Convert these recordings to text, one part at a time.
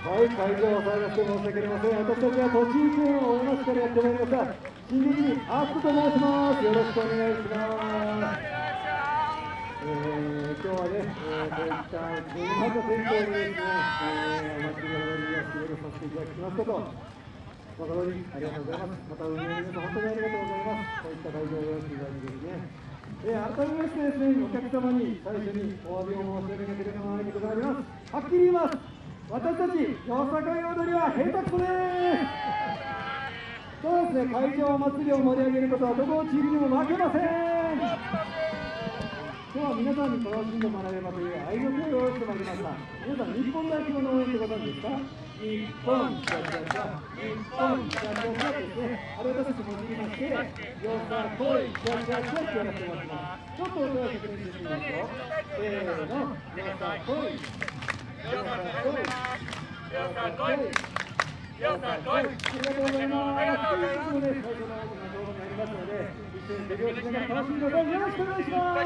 はい、会場を騒がして申し訳ありません。私たちは栃木県を大町からやってまいりました。新劇にアップと申します。よろしくお願いします。えー、今日はね、えー、こういったまず先行にですね、えー、お祭りの踊りを仕事させていただきましたと、誠にありがとうございます。また運営の皆さん、本当にありがとうございます。こういった会場を用意していただいてですね、えー、改めましてですね、お客様に最初にお詫びを申し上げなければならないことがあります。はっきり言います。私たち、よさかい踊りは下手くそですそうですね、会場祭りを盛り上げることはどこのチームにも負けません今日は皆さんに楽しんでもらえればという愛の手を用意してまいりました皆さん日本代表の応援ってご存知ですか日本じゃじゃじゃ日本じゃじゃじゃですねあれ私たちもじりましてよさこいじゃじゃじゃってやらせてもらってます。ちょっと音を確認してみますよせーのよさこいよさこいよさこいよさこいありがとうございます。ということで最初の動画になります。ので一緒に手拍子しながら楽しんでくださいよろしくお願いします。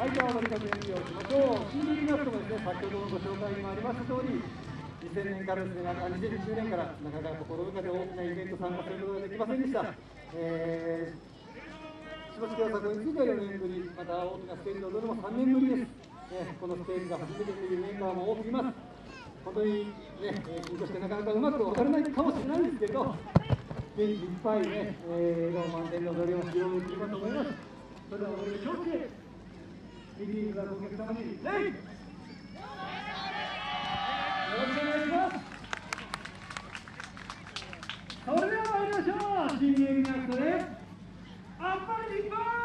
はいじゃあ踊り方演技をしましょう CD ナットもです。ね先ほどのご紹介にもありました通り2000年からです。ね、2010年からなかなか心深で大きなイベント参加す。ることができませんでした。えー、柴木京作については4年ぶり、また大きなステージで踊るのも3年ぶりです。ね、このステージが初めてというメンバーも多くいます。本当にね、緊張してなかなかうまく踊れないかもしれないんですけど、元気いっぱいね、えー、笑顔満点の踊りを披露できればと思います。それでは踊り気をつけ、リリーフがお客様に、レイよろしくお願いします。それでは参りましょう。新芸人アクトで、あっぱれ日本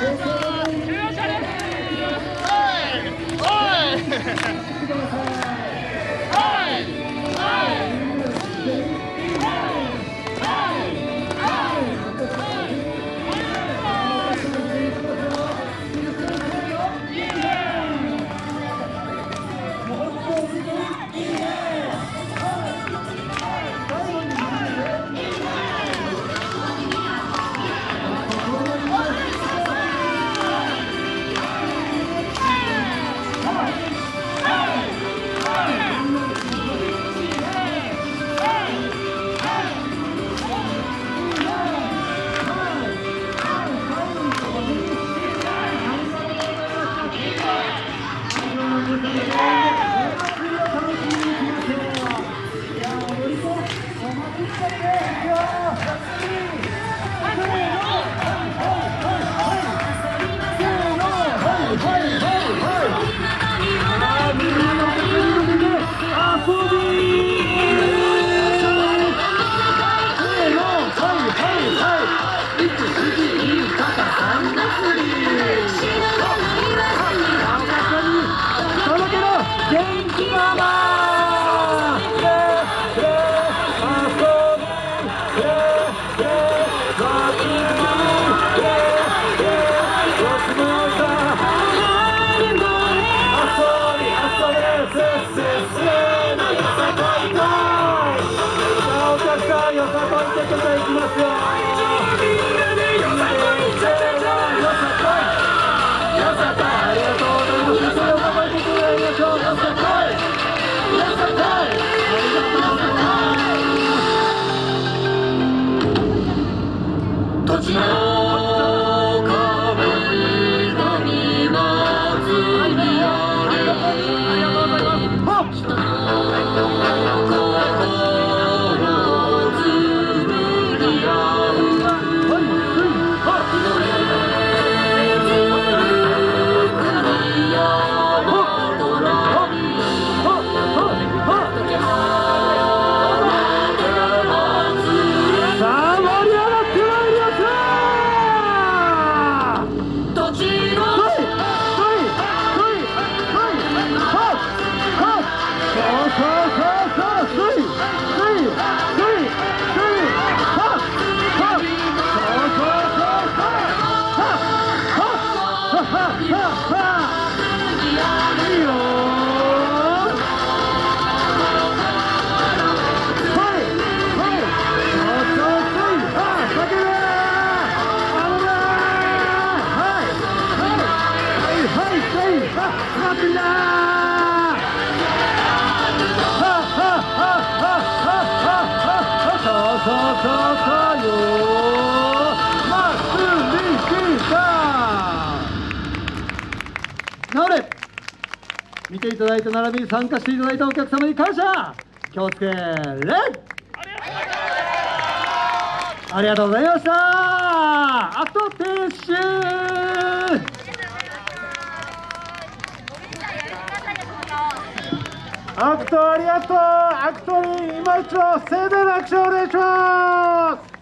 おい。です元気ママよさま No. 見ていただいた並びに参加していただいたお客様に感謝気をつけれありがとうございました。あと停止アクトありがとう。アクトに今一度盛大な拍手をお願いします。